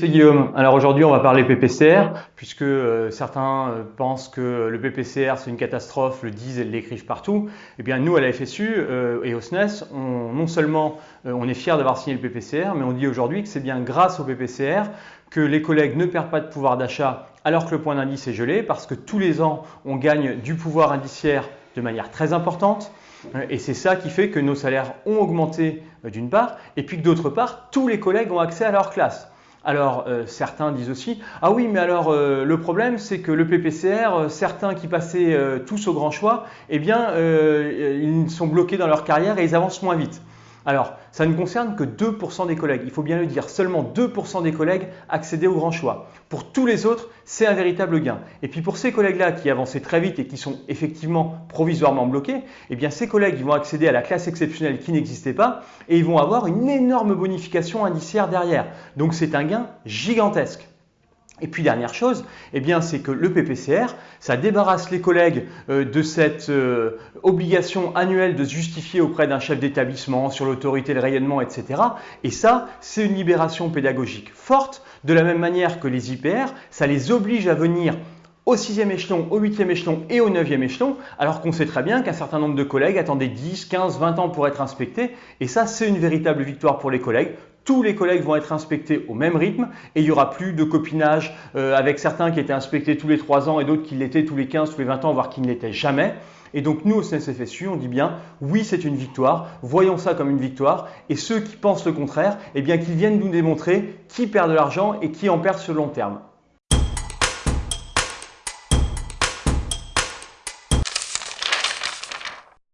c'est Guillaume. Alors aujourd'hui, on va parler PPCR, puisque euh, certains euh, pensent que le PPCR c'est une catastrophe, le disent et l'écrivent partout. Eh bien, nous à la FSU euh, et au SNES, on, non seulement on est fiers d'avoir signé le PPCR, mais on dit aujourd'hui que c'est bien grâce au PPCR que les collègues ne perdent pas de pouvoir d'achat alors que le point d'indice est gelé, parce que tous les ans, on gagne du pouvoir indiciaire de manière très importante. Et c'est ça qui fait que nos salaires ont augmenté d'une part, et puis que d'autre part, tous les collègues ont accès à leur classe. Alors euh, certains disent aussi, ah oui mais alors euh, le problème c'est que le PPCR, euh, certains qui passaient tous au grand choix, eh bien ils sont bloqués dans leur carrière et ils avancent moins vite. Alors, ça ne concerne que 2% des collègues. Il faut bien le dire, seulement 2% des collègues accédaient au grand choix. Pour tous les autres, c'est un véritable gain. Et puis pour ces collègues-là qui avançaient très vite et qui sont effectivement provisoirement bloqués, eh bien ces collègues vont accéder à la classe exceptionnelle qui n'existait pas et ils vont avoir une énorme bonification indiciaire derrière. Donc c'est un gain gigantesque. Et puis dernière chose, eh c'est que le PPCR, ça débarrasse les collègues euh, de cette euh, obligation annuelle de se justifier auprès d'un chef d'établissement sur l'autorité, le rayonnement, etc. Et ça, c'est une libération pédagogique forte, de la même manière que les IPR, ça les oblige à venir au sixième échelon, au huitième échelon et au neuvième échelon, alors qu'on sait très bien qu'un certain nombre de collègues attendaient 10, 15, 20 ans pour être inspectés. Et ça, c'est une véritable victoire pour les collègues tous les collègues vont être inspectés au même rythme et il n'y aura plus de copinage euh, avec certains qui étaient inspectés tous les 3 ans et d'autres qui l'étaient tous les 15, tous les 20 ans, voire qui ne l'étaient jamais. Et donc nous au CNCFSU, on dit bien oui c'est une victoire, voyons ça comme une victoire et ceux qui pensent le contraire, eh bien qu'ils viennent nous démontrer qui perd de l'argent et qui en perd sur le long terme.